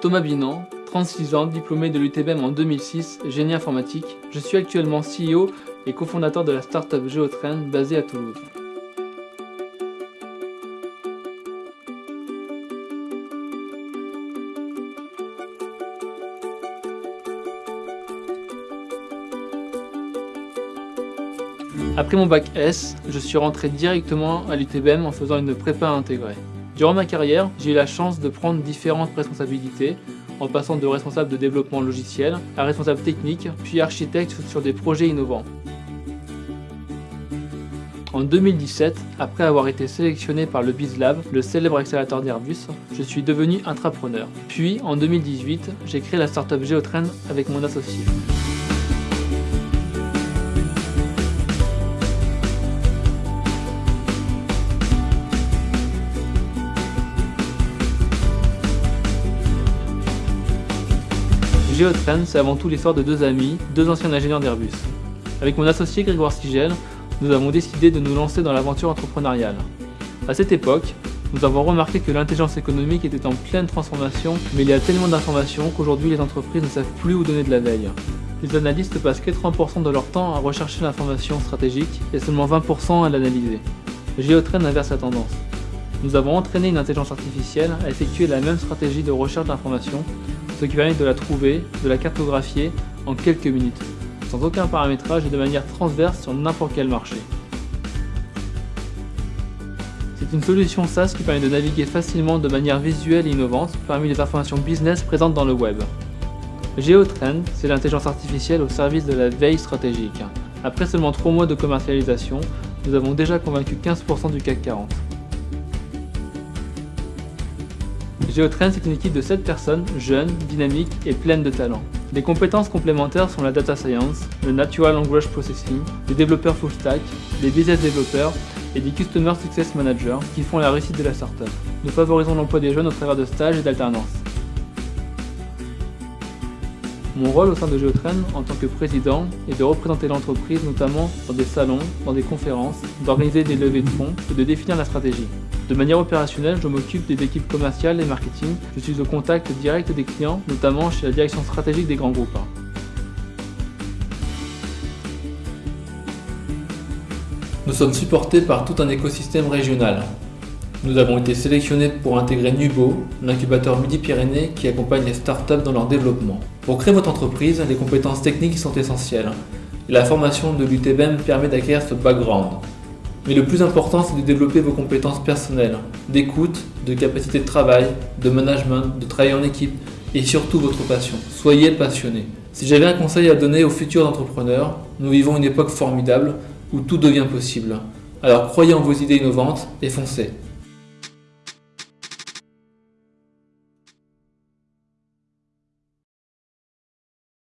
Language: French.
Thomas Binan, 36 ans, diplômé de l'UTBM en 2006, génie informatique. Je suis actuellement CEO et cofondateur de la startup Geotrain basée à Toulouse. Après mon bac S, je suis rentré directement à l'UTBM en faisant une prépa intégrée. Durant ma carrière, j'ai eu la chance de prendre différentes responsabilités, en passant de responsable de développement logiciel à responsable technique, puis architecte sur des projets innovants. En 2017, après avoir été sélectionné par le BizLab, le célèbre accélérateur d'Airbus, je suis devenu intrapreneur. Puis, en 2018, j'ai créé la startup Geotrain avec mon associé. Geotrain, c'est avant tout l'histoire de deux amis, deux anciens ingénieurs d'Airbus. Avec mon associé Grégoire Sigel, nous avons décidé de nous lancer dans l'aventure entrepreneuriale. À cette époque, nous avons remarqué que l'intelligence économique était en pleine transformation, mais il y a tellement d'informations qu'aujourd'hui les entreprises ne savent plus où donner de la veille. Les analystes passent 80% de leur temps à rechercher l'information stratégique et seulement 20% à l'analyser. Geotrain inverse la tendance. Nous avons entraîné une intelligence artificielle à effectuer la même stratégie de recherche d'informations ce qui permet de la trouver, de la cartographier en quelques minutes, sans aucun paramétrage et de manière transverse sur n'importe quel marché. C'est une solution SaaS qui permet de naviguer facilement de manière visuelle et innovante parmi les informations business présentes dans le web. GeoTrend, c'est l'intelligence artificielle au service de la veille stratégique. Après seulement 3 mois de commercialisation, nous avons déjà convaincu 15% du CAC 40. Geotrend, c'est une équipe de 7 personnes, jeunes, dynamiques et pleines de talent. Les compétences complémentaires sont la data science, le natural language processing, les développeurs full stack, les business développeurs et des customer success managers qui font la réussite de la startup. Nous favorisons l'emploi des jeunes au travers de stages et d'alternance. Mon rôle au sein de Geotrain en tant que président est de représenter l'entreprise notamment dans des salons, dans des conférences, d'organiser des levées de fonds et de définir la stratégie. De manière opérationnelle, je m'occupe des équipes commerciales et marketing. Je suis au contact direct des clients, notamment chez la direction stratégique des grands groupes. Nous sommes supportés par tout un écosystème régional. Nous avons été sélectionnés pour intégrer Nubo, l'incubateur Midi-Pyrénées qui accompagne les startups dans leur développement. Pour créer votre entreprise, les compétences techniques sont essentielles. La formation de l'UTBM permet d'acquérir ce background. Mais le plus important, c'est de développer vos compétences personnelles, d'écoute, de capacité de travail, de management, de travail en équipe et surtout votre passion. Soyez passionné. Si j'avais un conseil à donner aux futurs entrepreneurs, nous vivons une époque formidable où tout devient possible. Alors croyez en vos idées innovantes et foncez.